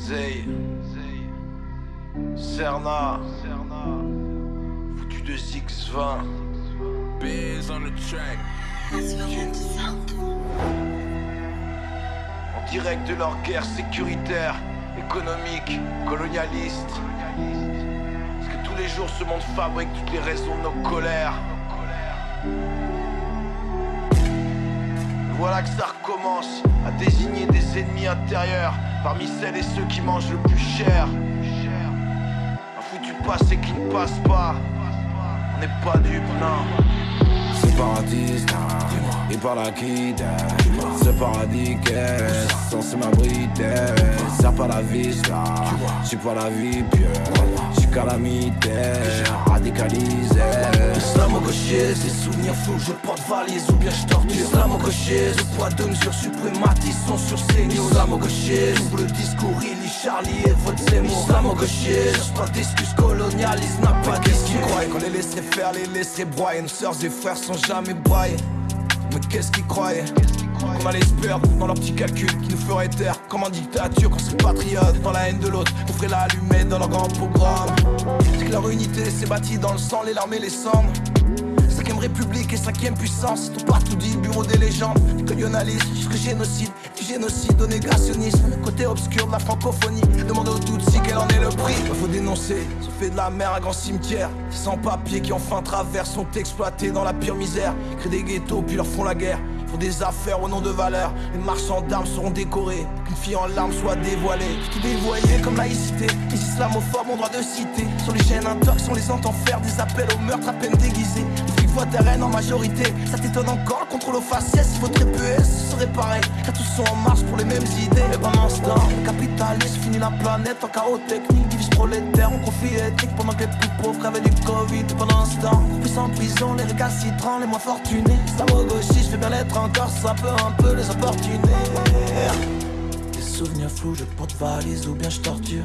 Zay, Serna, foutu de Zix20, Biz on the track. en direct de leur guerre sécuritaire, économique, colonialiste. Parce que tous les jours ce monde fabrique toutes les raisons de nos colères. Voilà que ça recommence à désigner des ennemis intérieurs parmi celles et ceux qui mangent le plus cher. Un foutu passé qui ne passe pas. On n'est pas dupes, non. Ce paradis, il parle à qui Ce paradis qu'est censé m'abriter Ça pas la vie, J'suis pas la vie pieuse. J'suis calamitaire, radicalisé Islamo-gaucher, ces souvenirs flous, je porte valise ou bien je torture. Islamo-gaucher, ce poids de mesure suprématiste sont sur ses news Islamo-gaucher, double discours, il lit Charlie et vote Zemmour Islamo-gaucher, cherche pas d'excuses, colonialisme n'a pas d'excuses croient qu'on les laisserait faire, les laisserait broyer? Nos sœurs et frères sont jamais braillés Mais qu'est-ce qu'ils croyaient? Qu'on allait se perdre dans leurs petits calculs Qui nous feraient taire. Comme en dictature Qu'on serait patriote dans la haine de l'autre Qu'on ferait l'allumette dans leur grand programme. C'est que leur unité s'est bâtie dans le sang, les larmes et les cendres république et cinquième puissance. Tout partout dit bureau des légendes. Du colonialisme jusqu'au génocide. Du génocide au négationnisme. Côté obscur de la francophonie. Demande aux Tutsis quel en est le prix. Bah, Faut dénoncer, ont fait de la mer un grand cimetière. Ces sans-papiers qui enfin travers sont exploités dans la pire misère. Créent des ghettos puis leur font la guerre. Font des affaires au nom de valeur. Les marchands d'armes seront décorés. Qu'une fille en larmes soit dévoilée. Tout dévoyé comme laïcité. Les islamophobes ont droit de citer. Sur les chaînes intox on les entend faire Des appels au meurtre à peine déguisés En majorité. Ça t'étonne encore, le contrôle aux faciès Il faudrait peu ce serait pareil. Car tous sont en marche pour les mêmes idées. Ce temps, le capitalisme finit la planète En chaos technique, divise prolétaire En conflit ethnique pendant que les plus pauvres crèvent du Covid. Pendant ce temps, plus en prison Les récalcitrants, les moins fortunés. Islamo-gauchiste, je fais bien l'être encore Ça peut un peu les opportunés Des souvenirs flous, je porte valise ou bien je torture.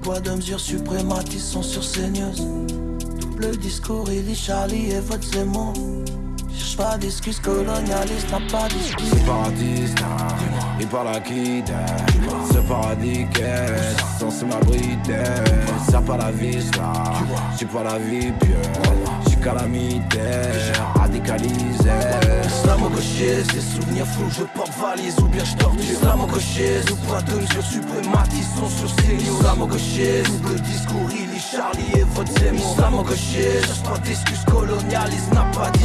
Poids de mesure suprématistes sont sur ces news? Double discours, il lit Charlie et vote Zemmour Cherche pas d'excuses colonialistes, n'a pas d'excuses. Ce paradis, il parle à qui Ce paradis qu'est censé m'abriter Ça pas la vie, là J'suis pas la vie pieuse. J'suis calamitaire, radicalisé Islamo-gaucher, ces souvenirs flous, je porte valise ou bien je torture Islamo-gaucher, sous poids de mesure suprématistes sont sur ces news Islamo-gaucher, double discours, il lit Charlie et vote Zemmour. Islamo-gaucher, cherche pas d'excuses colonialisme n'a pas d'issue